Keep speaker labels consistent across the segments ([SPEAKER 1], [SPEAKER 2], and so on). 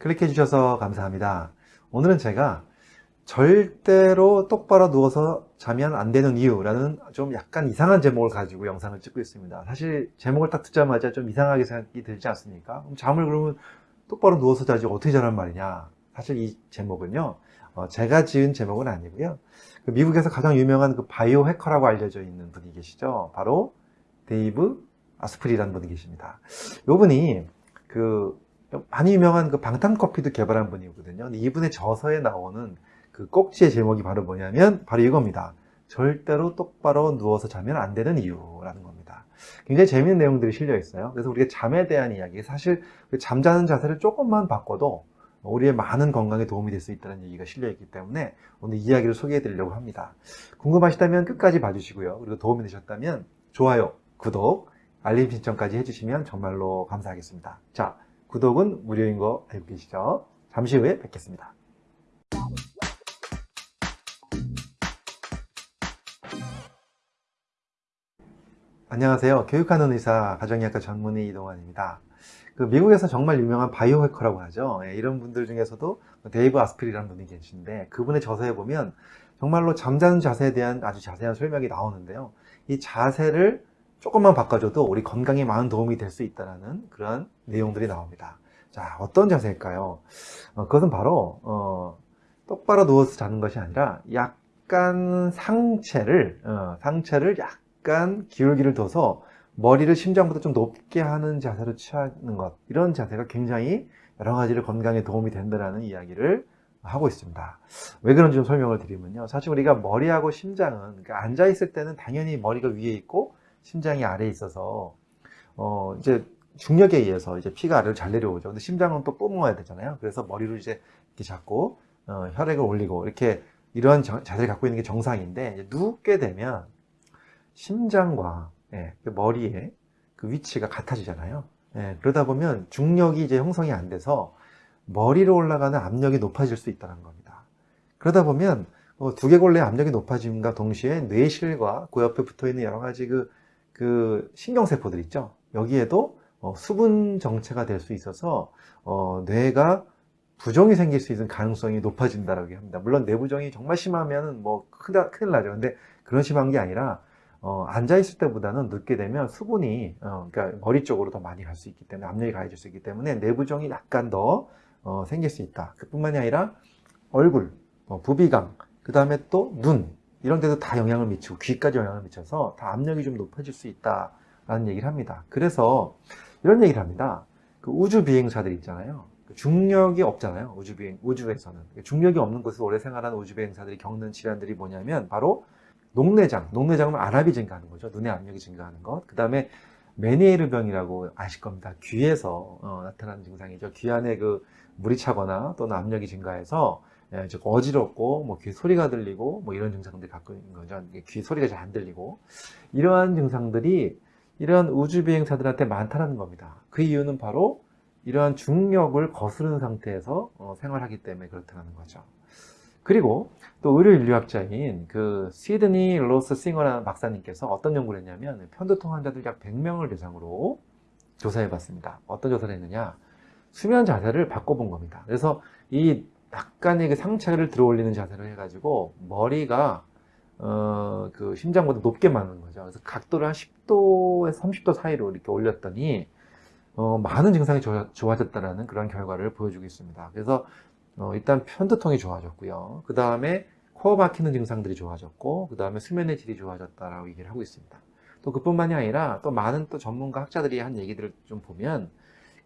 [SPEAKER 1] 클릭해 주셔서 감사합니다. 오늘은 제가 절대로 똑바로 누워서 자면 안 되는 이유라는 좀 약간 이상한 제목을 가지고 영상을 찍고 있습니다. 사실 제목을 딱 듣자마자 좀 이상하게 생각이 들지 않습니까? 그럼 잠을 그러면 똑바로 누워서 자지 어떻게 자란 말이냐? 사실 이 제목은요, 어, 제가 지은 제목은 아니고요. 그 미국에서 가장 유명한 그 biohacker라고 알려져 있는 분이 계시죠. 바로 데이브 아스프리라는 분이 계십니다. 이 분이 그 많이 유명한 그 방탄커피도 개발한 분이거든요. 이분의 저서에 나오는 그 꼭지의 제목이 바로 뭐냐면 바로 이겁니다. 절대로 똑바로 누워서 자면 안 되는 이유라는 겁니다. 굉장히 재밌는 내용들이 실려 있어요. 그래서 우리가 잠에 대한 이야기, 사실 그 잠자는 자세를 조금만 바꿔도 우리의 많은 건강에 도움이 될 수 있다는 얘기가 실려 있기 때문에 오늘 이야기를 소개해 드리려고 합니다. 궁금하시다면 끝까지 봐주시고요. 그리고 도움이 되셨다면 좋아요, 구독, 알림 신청까지 해주시면 정말로 감사하겠습니다. 자, 구독은 무료인 거 알고 계시죠? 잠시 후에 뵙겠습니다. 안녕하세요. 교육하는 의사 가정의학과 전문의 이동환입니다. 그 미국에서 정말 유명한 바이오 해커라고 하죠. 예, 이런 분들 중에서도 데이브 아스프리라는 분이 계신데 그분의 저서에 보면 정말로 잠자는 자세에 대한 아주 자세한 설명이 나오는데요. 이 자세를 조금만 바꿔줘도 우리 건강에 많은 도움이 될 수 있다는 그런 내용들이 나옵니다. 자, 어떤 자세일까요? 어, 그것은 바로 어, 똑바로 누워서 자는 것이 아니라 약간 상체를 어, 상체를 약간 기울기를 둬서 머리를 심장보다 좀 높게 하는 자세로 취하는 것 이런 자세가 굉장히 여러 가지로 건강에 도움이 된다는 이야기를 하고 있습니다. 왜 그런지 좀 설명을 드리면요. 사실 우리가 머리하고 심장은 그러니까 앉아 있을 때는 당연히 머리가 위에 있고 심장이 아래에 있어서 어 이제 중력에 의해서 이제 피가 아래로 잘 내려오죠. 근데 심장은 또 뿜어야 되잖아요. 그래서 머리로 이제 이렇게 잡고 어, 혈액을 올리고 이렇게 이러한 자세를 갖고 있는 게 정상인데 눕게 되면 심장과 예, 그 머리의 그 위치가 같아지잖아요. 예, 그러다 보면 중력이 이제 형성이 안 돼서 머리로 올라가는 압력이 높아질 수 있다는 겁니다. 그러다 보면 어, 두개골내 압력이 높아짐과 동시에 뇌실과 그 옆에 붙어 있는 여러 가지 그, 그 신경세포들 있죠. 여기에도 어, 수분 정체가 될 수 있어서 어, 뇌가 부종이 생길 수 있는 가능성이 높아진다고 합니다. 물론 내부종이 정말 심하면 뭐 큰일, 큰일 나죠. 근데 그런 심한 게 아니라 어, 앉아 있을 때보다는 눕게 되면 수분이 어, 그러니까 머리 쪽으로 더 많이 갈 수 있기 때문에 압력이 가해질 수 있기 때문에 내부종이 약간 더 어, 생길 수 있다. 그뿐만이 아니라 얼굴, 어, 부비강, 그 다음에 또 눈 이런 데도 다 영향을 미치고 귀까지 영향을 미쳐서 다 압력이 좀 높아질 수 있다라는 얘기를 합니다. 그래서 이런 얘기를 합니다. 그 우주 비행사들 있잖아요. 그 중력이 없잖아요. 우주 비행 우주에서는 중력이 없는 곳에서 오래 생활하는 우주 비행사들이 겪는 질환들이 뭐냐면 바로 녹내장, 녹내장은 알압이 증가하는 거죠. 눈의 압력이 증가하는 것. 그 다음에 메니에르 병이라고 아실 겁니다. 귀에서 어, 나타나는 증상이죠. 귀 안에 그 물이 차거나 또는 압력이 증가해서 예, 즉 어지럽고 뭐귀 소리가 들리고 뭐 이런 증상들이 있는 거죠. 귀 소리가 잘 안 들리고 이러한 증상들이 이러한 우주 비행사들한테 많다는 겁니다. 그 이유는 바로 이러한 중력을 거스르는 상태에서 어, 생활하기 때문에 그렇다는 거죠. 그리고 또 의료 인류학자인 그 시드니 로스 싱어라는 박사님께서 어떤 연구를 했냐면 편두통 환자들 약 100명을 대상으로 조사해 봤습니다. 어떤 조사를 했느냐? 수면 자세를 바꿔본 겁니다. 그래서 이 약간의 그 상체를 들어 올리는 자세를 해가지고 머리가 어, 그 심장보다 높게 맞는 거죠. 그래서 각도를 한 10도에서 30도 사이로 이렇게 올렸더니 어, 많은 증상이 좋아, 졌다는 그런 결과를 보여주고 있습니다. 그래서 어, 일단 편두통이 좋아졌고요. 그 다음에 코어 막히는 증상들이 좋아졌고 그 다음에 수면의 질이 좋아졌다라고 얘기를 하고 있습니다. 또 그뿐만이 아니라 또 많은 또 전문가 학자들이 한 얘기들을 좀 보면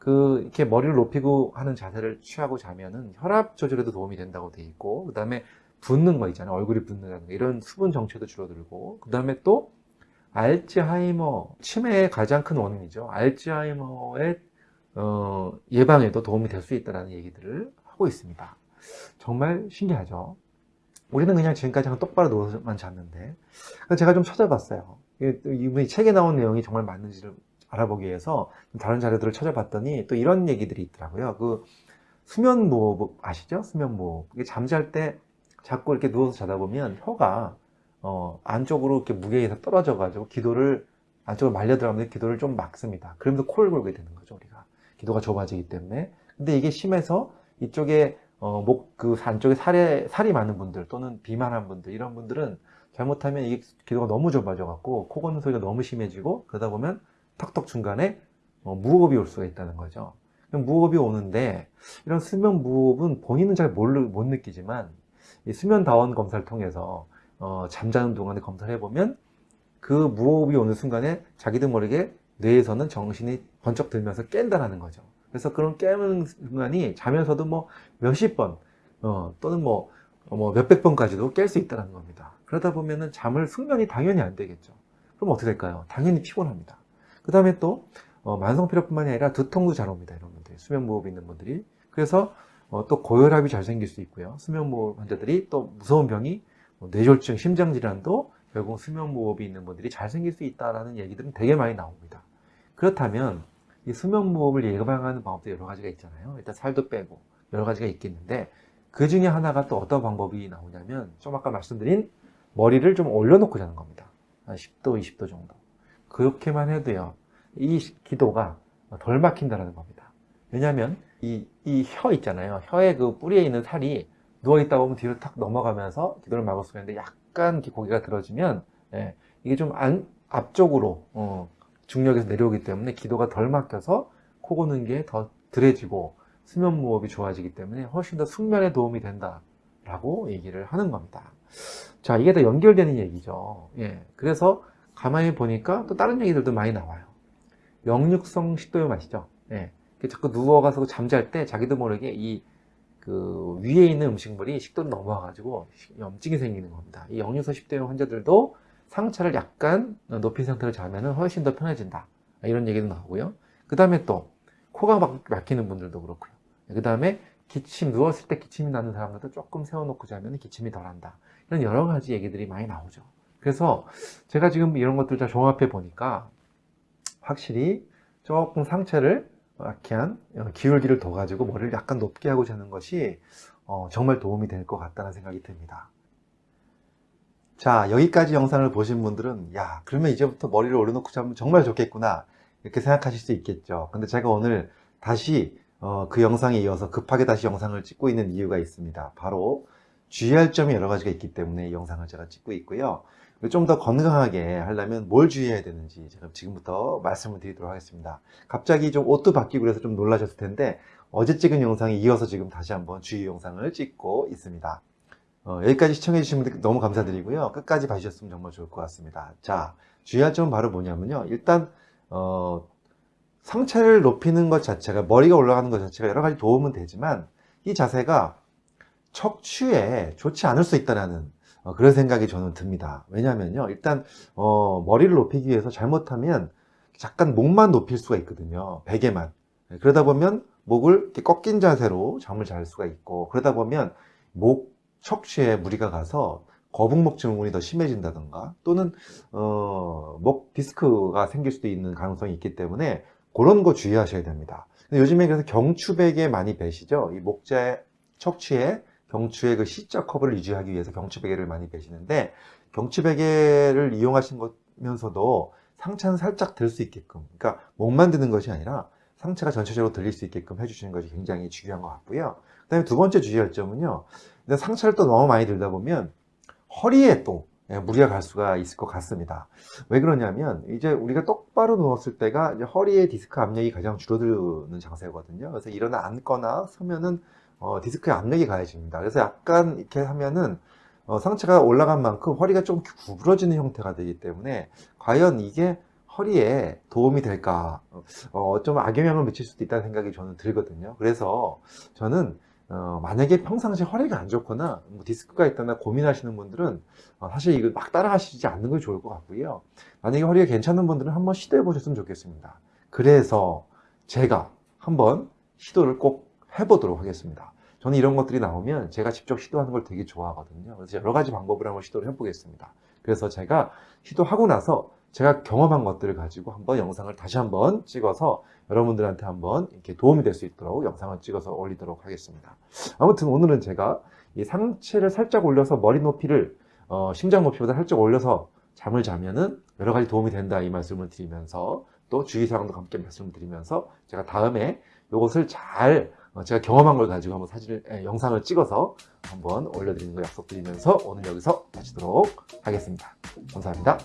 [SPEAKER 1] 그 이렇게 머리를 높이고 하는 자세를 취하고 자면은 혈압 조절에도 도움이 된다고 돼 있고 그 다음에 붓는 거 있잖아요. 얼굴이 붓는 이런 수분 정체도 줄어들고 그 다음에 또 알츠하이머 치매의 가장 큰 원인이죠. 알츠하이머의 어, 예방에도 도움이 될 수 있다는 얘기들을 하고 있습니다. 정말 신기하죠? 우리는 그냥 지금까지 한 똑바로 누워서만 잤는데 제가 좀 찾아봤어요. 이분이 책에 나온 내용이 정말 맞는지를 알아보기 위해서 다른 자료들을 찾아봤더니 또 이런 얘기들이 있더라고요. 그 수면무호흡 아시죠? 수면무호흡 잠잘 때 자꾸 이렇게 누워서 자다 보면 혀가 어, 안쪽으로 이렇게 무게에서 떨어져 가지고 기도를 안쪽으로 말려 들어가면 기도를 좀 막습니다. 그러면서 코를 골게 되는 거죠 우리가. 기도가 좁아지기 때문에. 근데 이게 심해서 이쪽에 어, 목 그 안쪽에 살에 살이 많은 분들 또는 비만한 분들 이런 분들은 잘못하면 이게 기도가 너무 좁아져 갖고 코 고는 소리가 너무 심해지고 그러다 보면 턱턱 중간에 어, 무호흡이 올 수가 있다는 거죠. 무호흡이 오는데 이런 수면 무호흡은 본인은 잘 못 느끼지만 이 수면 다원 검사를 통해서 어, 잠자는 동안에 검사를 해보면 그 무호흡이 오는 순간에 자기도 모르게 뇌에서는 정신이 번쩍 들면서 깬다라는 거죠. 그래서 그런 깨는 순간이 자면서도 뭐 몇십 번 어, 또는 뭐, 어, 뭐 몇백 번까지도 깰 수 있다는 겁니다. 그러다 보면은 잠을 숙면이 당연히 안 되겠죠. 그럼 어떻게 될까요? 당연히 피곤합니다. 그 다음에 또 어, 만성 피로뿐만이 아니라 두통도 잘 옵니다. 이런 분들이 수면 무호흡 있는 분들이 그래서 어, 또 고혈압이 잘 생길 수 있고요. 수면 무호흡 환자들이 또 무서운 병이 뭐 뇌졸중, 심장 질환도 결국 수면 무호흡이 있는 분들이 잘 생길 수 있다라는 얘기들은 되게 많이 나옵니다. 그렇다면 이 수면 무호흡을 예방하는 방법도 여러 가지가 있잖아요. 일단 살도 빼고 여러 가지가 있겠는데 그 중에 하나가 또 어떤 방법이 나오냐면 좀 아까 말씀드린 머리를 좀 올려놓고 자는 겁니다. 한 10도, 20도 정도. 그렇게만 해도요. 이 기도가 덜 막힌다는 겁니다. 왜냐하면 이, 이 혀 있잖아요. 혀의 그 뿌리에 있는 살이 누워있다 보면 뒤로 탁 넘어가면서 기도를 막을 수가 있는데 약간 고개가 들어지면 예, 이게 좀 안, 앞쪽으로 어, 중력에서 내려오기 때문에 기도가 덜 막혀서 코 고는 게더 덜해지고 수면 무호흡이 좋아지기 때문에 훨씬 더 숙면에 도움이 된다 라고 얘기를 하는 겁니다. 자, 이게 다 연결되는 얘기죠. 예. 그래서 가만히 보니까 또 다른 얘기들도 많이 나와요. 역류성 식도염 아시죠? 예. 자꾸 누워가서 잠잘 때 자기도 모르게 이 그 위에 있는 음식물이 식도로 넘어와가지고 염증이 생기는 겁니다. 이 역류성 식도염 환자들도 상체를 약간 높인 상태로 자면은 훨씬 더 편해진다. 이런 얘기도 나오고요. 그 다음에 또 코가 막 막히는 분들도 그렇고요. 그 다음에 기침, 누웠을 때 기침이 나는 사람들도 조금 세워놓고 자면 기침이 덜한다. 이런 여러 가지 얘기들이 많이 나오죠. 그래서 제가 지금 이런 것들 다 종합해 보니까 확실히 조금 상체를 약간 기울기를 둬 가지고 머리를 약간 높게 하고 자는 것이 어, 정말 도움이 될 것 같다는 생각이 듭니다. 자 여기까지 영상을 보신 분들은 야 그러면 이제부터 머리를 올려놓고 자면 정말 좋겠구나 이렇게 생각하실 수 있겠죠. 근데 제가 오늘 다시 어, 그 영상에 이어서 급하게 다시 영상을 찍고 있는 이유가 있습니다. 바로 주의할 점이 여러 가지가 있기 때문에 이 영상을 제가 찍고 있고요. 좀 더 건강하게 하려면 뭘 주의해야 되는지 제가 지금부터 말씀을 드리도록 하겠습니다. 갑자기 좀 옷도 바뀌고 그래서 좀 놀라셨을 텐데 어제 찍은 영상에 이어서 지금 다시 한번 주의 영상을 찍고 있습니다. 어, 여기까지 시청해 분들 너무 감사드리고요. 끝까지 봐주셨으면 정말 좋을 것 같습니다. 자, 주의할 점은 바로 뭐냐면요. 일단 어, 상체를 높이는 것 자체가 머리가 올라가는 것 자체가 여러 가지 도움은 되지만 이 자세가 척추에 좋지 않을 수 있다는 어, 그런 생각이 저는 듭니다. 왜냐하면요, 일단 어, 머리를 높이기 위해서 잘못하면 잠깐 목만 높일 수가 있거든요. 베개만. 네, 그러다 보면 목을 꺾인 자세로 잠을 잘 수가 있고 그러다 보면 목 척추에 무리가 가서 거북목 증후군이 더 심해진다던가 또는 어, 목 디스크가 생길 수도 있는 가능성이 있기 때문에 그런 거 주의하셔야 됩니다. 요즘에 그래서 경추베개 많이 베시죠. 이 목재 척추에 경추의 그 C자 커브를 유지하기 위해서 경추 베개를 많이 베시는데 경추 베개를 이용하시면서도 상체는 살짝 들 수 있게끔 그러니까 목만 드는 것이 아니라 상체가 전체적으로 들릴 수 있게끔 해주시는 것이 굉장히 중요한 것 같고요. 그 다음에 두 번째 주의할 점은요. 상체를 또 너무 많이 들다 보면 허리에 또 예, 무리가 갈 수가 있을 것 같습니다. 왜 그러냐면 이제 우리가 똑바로 누웠을 때가 허리의 디스크 압력이 가장 줄어드는 자세거든요. 그래서 일어나 앉거나 서면은 어, 디스크에 압력이 가해집니다. 그래서 약간 이렇게 하면은 어, 상체가 올라간 만큼 허리가 좀 구부러지는 형태가 되기 때문에 과연 이게 허리에 도움이 될까 어, 좀 악영향을 미칠 수도 있다는 생각이 저는 들거든요. 그래서 저는 어, 만약에 평상시에 허리가 안 좋거나 뭐 디스크가 있다나 고민하시는 분들은 어, 사실 이거 막 따라가시지 않는 게 좋을 것 같고요. 만약에 허리가 괜찮은 분들은 한번 시도해 보셨으면 좋겠습니다. 그래서 제가 한번 시도를 꼭 해보도록 하겠습니다. 저는 이런 것들이 나오면 제가 직접 시도하는 걸 되게 좋아하거든요. 그래서 여러 가지 방법을 한번 시도를 해보겠습니다. 그래서 제가 시도하고 나서 제가 경험한 것들을 가지고 한번 영상을 다시 한번 찍어서 여러분들한테 한번 이렇게 도움이 될 수 있도록 영상을 찍어서 올리도록 하겠습니다. 아무튼 오늘은 제가 이 상체를 살짝 올려서 머리 높이를 어, 심장 높이보다 살짝 올려서 잠을 자면은 여러 가지 도움이 된다 이 말씀을 드리면서 또 주의사항도 함께 말씀을 드리면서 제가 다음에 이것을 잘 어, 제가 경험한 걸 가지고 한번 사진을, 예, 영상을 찍어서 한번 올려드리는 거 약속드리면서 오늘 여기서 마치도록 하겠습니다. 감사합니다.